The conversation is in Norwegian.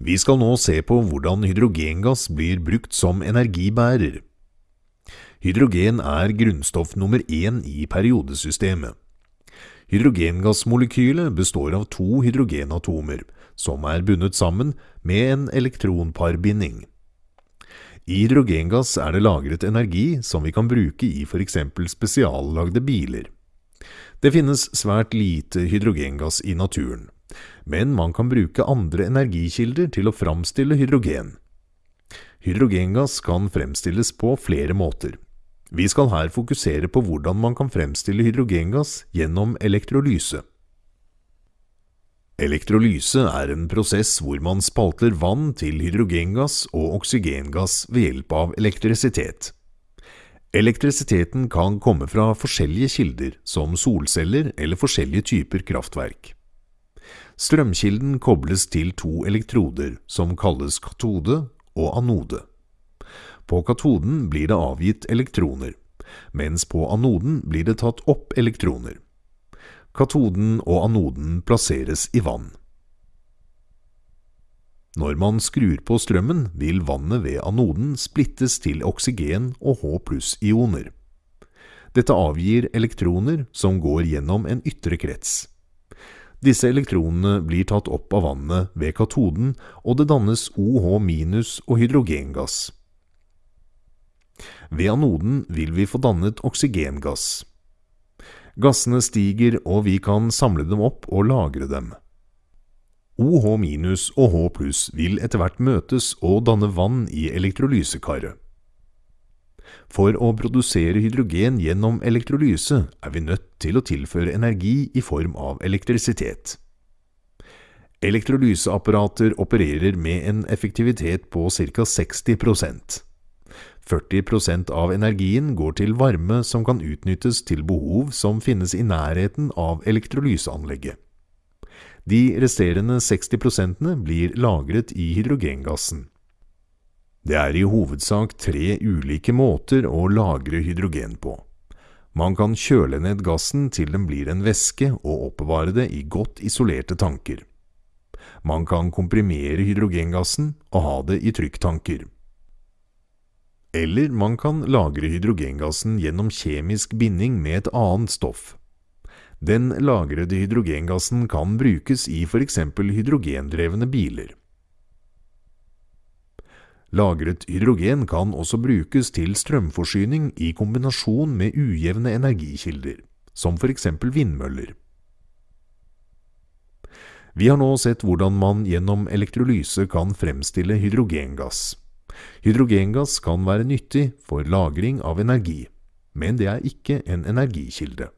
Vi skal nå se på hvordan hydrogengass blir brukt som energibærer. Hydrogen er grunnstoff nummer én i periodesystemet. Hydrogengassmolekylet består av to hydrogenatomer, som er bundet sammen med en elektronparbinding. I hydrogengass er det lagret energi som vi kan bruke i f.eks. spesiallagde biler. Det finnes svært lite hydrogengass i naturen, men man kan bruke andre energikilder til å framstille hydrogen. Hydrogengass kan fremstilles på flere måter. Vi skal her fokusere på hvordan man kan fremstille hydrogengass gjennom elektrolyse. Elektrolyse er en prosess hvor man spalter vann til hydrogengass og oksygengass ved hjelp av elektrisitet. Elektrisiteten kan komme fra forskjellige kilder, som solceller eller forskjellige typer kraftverk. Strømkilden kobles til to elektroder, som kalles katode og anode. På katoden blir det avgitt elektroner, mens på anoden blir det tatt opp elektroner. Katoden og anoden plasseres i vann. Når man skrur på strømmen, vil vannet ved anoden splittes til oksygen og H pluss-ioner. Dette avgir elektroner som går gjennom en ytre krets. Disse elektronene blir tatt opp av vannet ved katoden, og det dannes OH og hydrogengass. Ved anoden vil vi få dannet oksygengass. Gassene stiger, og vi kan samle dem opp og lagre dem. OH og H vil etter hvert møtes og danne vann i elektrolysekaret. For å produsere hydrogen gjennom elektrolyse er vi nødt til å tilføre energi i form av elektrisitet. Elektrolyseapparater opererer med en effektivitet på ca. 60% 40% av energien går til varme som kan utnyttes til behov som finnes i nærheten av elektrolyseanlegget. De resterende 60% blir lagret i hydrogengassen. Det er i hovedsak tre ulike måter å lagre hydrogen på. Man kan kjøle ned gassen til den blir en væske og oppbevare det i godt isolerte tanker. Man kan komprimere hydrogengassen og ha det i trykktanker. Eller man kan lagre hydrogengassen gjennom kjemisk binding med et annet stoff. Den lagrede hydrogengassen kan brukes i f.eks. hydrogendrevne biler. Lagret hydrogen kan også brukes til strømforsyning i kombinasjon med ujevne energikilder, som f.eks. vindmøller. Vi har nå sett hvordan man gjennom elektrolyse kan fremstille hydrogengass. Hydrogengass kan være nyttig for lagring av energi, men det er ikke en energikilde.